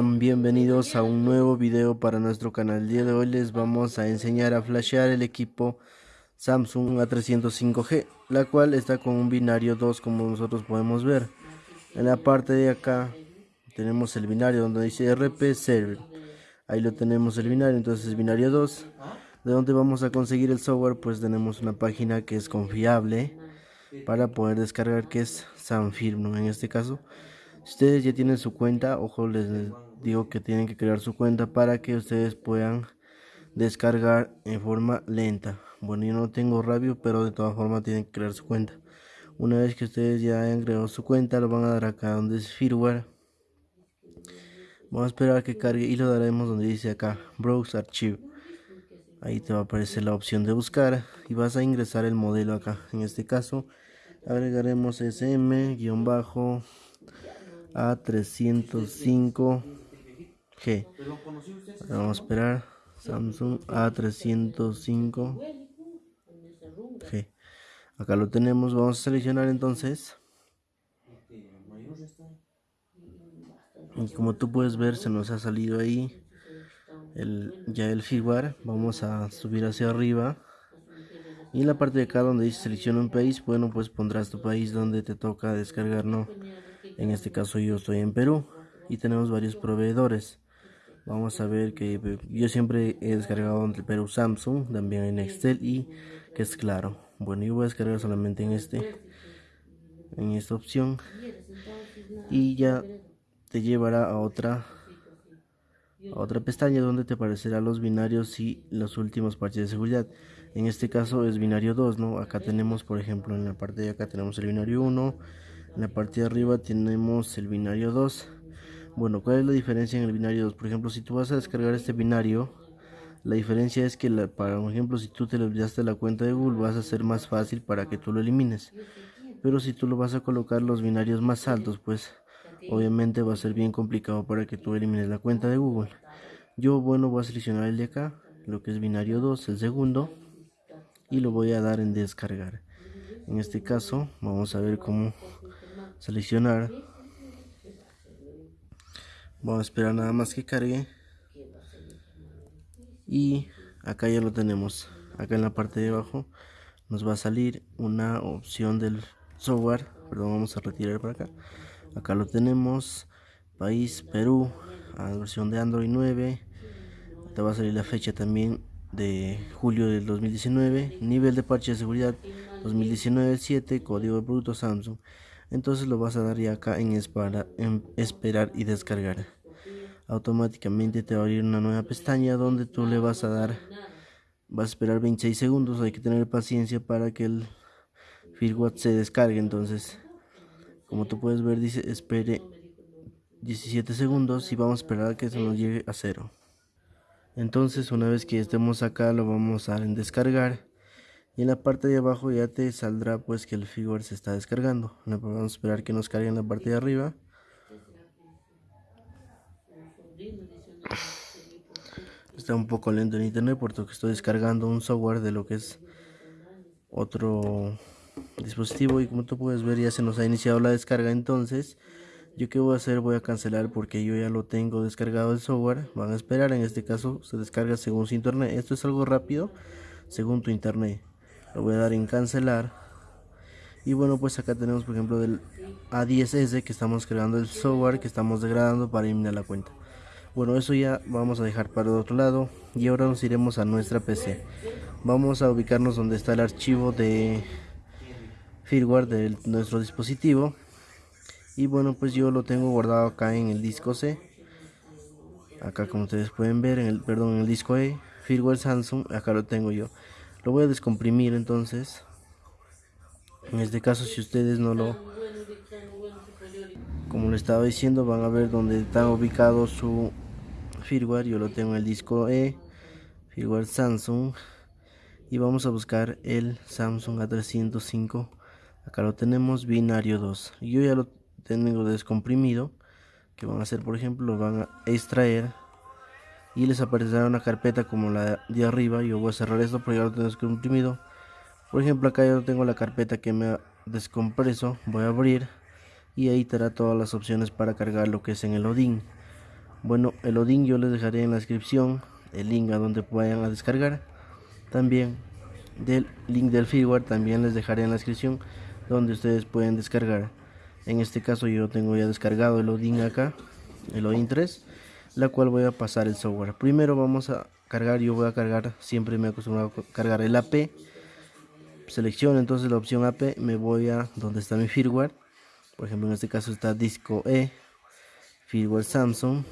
Bienvenidos a un nuevo video para nuestro canal. El día de hoy les vamos a enseñar a flashear el equipo Samsung A305G, la cual está con un binario 2 como nosotros podemos ver. En la parte de acá tenemos el binario donde dice RP Server. Ahí lo tenemos el binario, entonces binario 2. ¿De dónde vamos a conseguir el software? Pues tenemos una página que es confiable para poder descargar que es Sanfirm, en este caso. Ustedes ya tienen su cuenta, ojo, les digo que tienen que crear su cuenta para que ustedes puedan descargar en forma lenta. Bueno, yo no tengo rabio, pero de todas formas tienen que crear su cuenta. Una vez que ustedes ya hayan creado su cuenta, lo van a dar acá donde es firmware. Vamos a esperar a que cargue y lo daremos donde dice acá Browse Archive. Ahí te va a aparecer la opción de buscar y vas a ingresar el modelo acá. En este caso agregaremos SM-bajo A305G. vamos a esperar. Samsung A305G. Acá lo tenemos. Vamos a seleccionar entonces. Y como tú puedes ver, se nos ha salido ahí el, ya el firmware. Vamos a subir hacia arriba. Y en la parte de acá donde dice selecciona un país, bueno, pues pondrás tu país donde te toca descargar, ¿no? En este caso yo estoy en Perú y tenemos varios proveedores. Vamos a ver que yo siempre he descargado entre Perú Samsung, también en Excel y que es claro. Bueno, yo voy a descargar solamente en este, en esta opción y ya te llevará a otra a otra pestaña donde te aparecerá los binarios y los últimos parches de seguridad. En este caso es binario 2, ¿no? Acá tenemos, por ejemplo, en la parte de acá tenemos el binario 1, en la parte de arriba tenemos el binario 2 bueno cuál es la diferencia en el binario 2 por ejemplo si tú vas a descargar este binario la diferencia es que para ejemplo si tú te le olvidaste la cuenta de Google vas a ser más fácil para que tú lo elimines. Pero si tú lo vas a colocar los binarios más altos pues obviamente va a ser bien complicado para que tú elimines la cuenta de Google. Yo bueno voy a seleccionar el de acá lo que es binario 2 el segundo y lo voy a dar en descargar. En este caso vamos a ver cómo seleccionar. Vamos a esperar nada más que cargue. Y acá ya lo tenemos. Acá en la parte de abajo nos va a salir una opción del software. Perdón vamos a retirar para acá. Acá lo tenemos. País Perú versión de Android 9 te va a salir la fecha también de julio del 2019 nivel de parche de seguridad 2019 7 código de producto Samsung entonces lo vas a dar ya acá en, en esperar y descargar. Automáticamente te va a abrir una nueva pestaña donde tú le vas a dar vas a esperar 26 segundos. Hay que tener paciencia para que el firmware se descargue. Entonces como tú puedes ver dice espere 17 segundos y vamos a esperar a que se nos llegue a cero. Entonces una vez que estemos acá lo vamos a dar en descargar y en la parte de abajo ya te saldrá pues que el firmware se está descargando. Vamos a esperar que nos cargue en la parte de arriba. Está un poco lento en internet porque estoy descargando un software de lo que es otro dispositivo y como tú puedes ver ya se nos ha iniciado la descarga. Entonces yo que voy a hacer voy a cancelar porque yo ya lo tengo descargado el software. Van a esperar en este caso se descarga según su internet. Esto es algo rápido según tu internet lo voy a dar en cancelar. Y bueno pues acá tenemos por ejemplo del A10S que estamos creando el software que estamos degradando para eliminar la cuenta. Bueno eso ya vamos a dejar para el otro lado. Y ahora nos iremos a nuestra PC vamos a ubicarnos donde está el archivo de firmware de nuestro dispositivo. Y bueno pues yo lo tengo guardado acá en el disco C. Acá como ustedes pueden ver en el perdón en el disco E firmware Samsung acá lo tengo yo lo voy a descomprimir entonces. En este caso si ustedes no lo como le estaba diciendo van a ver donde está ubicado su firmware. Yo lo tengo en el disco E firmware Samsung. Y vamos a buscar el Samsung A305 acá lo tenemos binario 2 yo ya lo tengo descomprimido que van a hacer por ejemplo lo van a extraer y les aparecerá una carpeta como la de arriba yo voy a cerrar esto porque ya lo tengo descomprimido por ejemplo acá yo tengo la carpeta que me descompreso voy a abrir y ahí te da todas las opciones para cargar lo que es en el Odin Bueno, el Odin yo les dejaré en la descripción el link a donde vayan a descargar. También del link del firmware también les dejaré en la descripción donde ustedes pueden descargar. En este caso yo tengo ya descargado el Odin acá, el Odin 3, la cual voy a pasar el software. Primero vamos a cargar, yo voy a cargar, siempre me he acostumbrado a cargar el AP. Selecciono entonces la opción AP, me voy a donde está mi firmware. Por ejemplo, en este caso está disco E, firmware Samsung,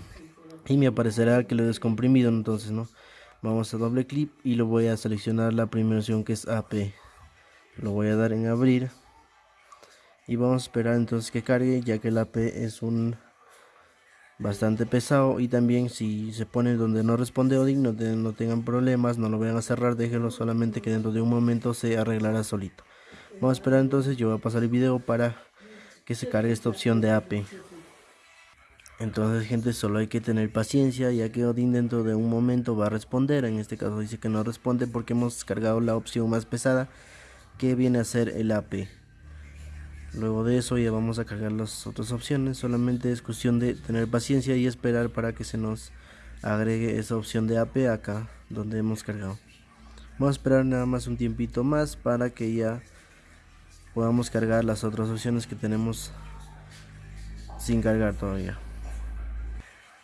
y me aparecerá que lo he descomprimido, entonces no. Vamos a doble clic y lo voy a seleccionar la primera opción que es AP. Lo voy a dar en abrir y vamos a esperar entonces que cargue ya que el AP es un bastante pesado y también si se pone donde no responde Odin no, tengan problemas no lo vayan a cerrar déjenlo solamente que dentro de un momento se arreglará solito. Vamos a esperar entonces yo voy a pasar el video para que se cargue esta opción de AP entonces gente solo hay que tener paciencia ya que Odin dentro de un momento va a responder. En este caso dice que no responde porque hemos descargado la opción más pesada que viene a ser el AP Luego de eso ya vamos a cargar las otras opciones. Solamente es cuestión de tener paciencia y esperar para que se nos agregue esa opción de AP acá donde hemos cargado. Vamos a esperar nada más un tiempito más para que ya podamos cargar las otras opciones que tenemos sin cargar todavía.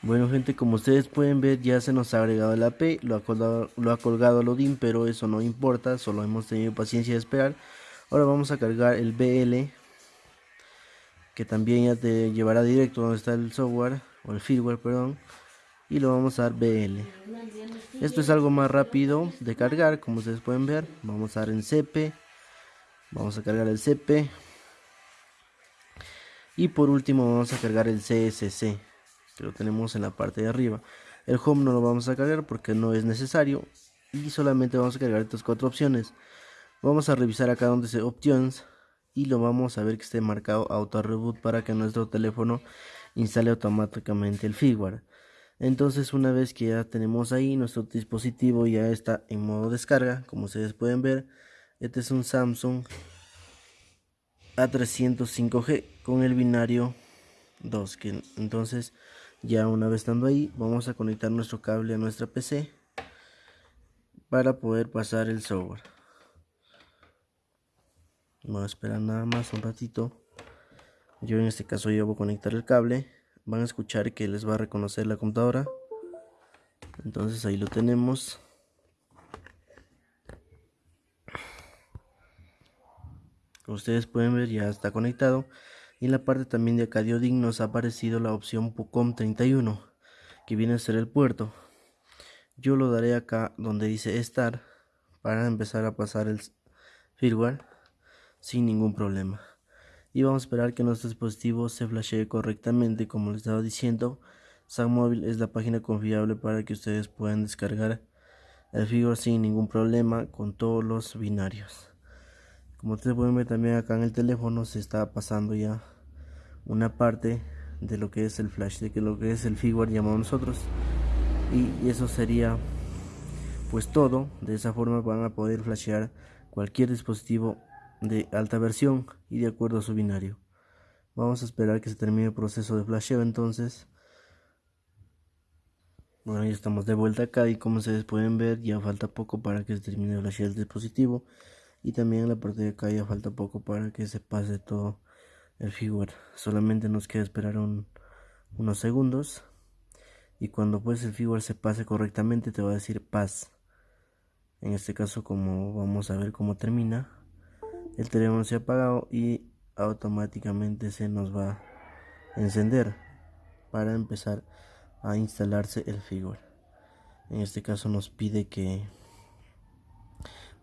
Bueno gente, como ustedes pueden ver ya se nos ha agregado el AP, lo ha colgado, lo ha colgado pero eso no importa, solo hemos tenido paciencia de esperar. Ahora vamos a cargar el BL que también ya te llevará directo donde está el software o el firmware, perdón, y lo vamos a dar BL. Esto es algo más rápido de cargar, como ustedes pueden ver. Vamos a dar en CP, vamos a cargar el CP y por último vamos a cargar el CSC, que lo tenemos en la parte de arriba. El home no lo vamos a cargar porque no es necesario y solamente vamos a cargar estas cuatro opciones. Vamos a revisar acá donde dice options y lo vamos a ver que esté marcado auto reboot para que nuestro teléfono instale automáticamente el firmware. Entonces una vez que ya tenemos ahí nuestro dispositivo ya está en modo descarga como ustedes pueden ver este es un Samsung A305G con el binario 2 que entonces ya una vez estando ahí vamos a conectar nuestro cable a nuestra PC para poder pasar el software Vamos a esperar nada más un ratito. Yo en este caso voy a conectar el cable. Van a escuchar que les va a reconocer la computadora. Entonces ahí lo tenemos. Ustedes pueden ver ya está conectado. Y en la parte también de acá nos ha aparecido la opción PUCOM 31. Que viene a ser el puerto. Yo lo daré acá donde dice estar. Para empezar a pasar el firmware sin ningún problema. Y vamos a esperar que nuestro dispositivo se flashee correctamente como les estaba diciendo. SAMóvil es la página confiable para que ustedes puedan descargar el firmware sin ningún problema con todos los binarios. Como ustedes pueden ver también acá en el teléfono se está pasando ya una parte de lo que es el flash, de que lo que es el firmware llamamos nosotros. Y eso sería pues todo. De esa forma van a poder flashear cualquier dispositivo de alta versión y de acuerdo a su binario. Vamos a esperar que se termine el proceso de flasheo entonces. Bueno, ya estamos de vuelta acá y como ustedes pueden ver ya falta poco para que se termine de flashear el dispositivo. Y también en la parte de acá ya falta poco para que se pase todo el firmware. Solamente nos queda esperar unos segundos. Y cuando pues el firmware se pase correctamente te va a decir paz. En este caso como vamos a ver cómo termina el teléfono se ha apagado y automáticamente se nos va a encender para empezar a instalarse el firmware en este caso nos pide que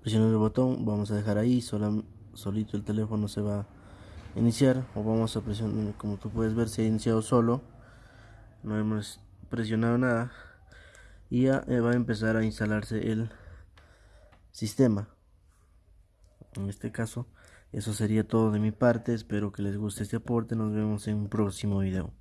presionemos el botón vamos a dejar ahí solito el teléfono se va a iniciar o vamos a presionar como tú puedes ver se ha iniciado solo no hemos presionado nada y ya va a empezar a instalarse el sistema en este caso eso sería todo de mi parte espero que les guste este aporte nos vemos en un próximo video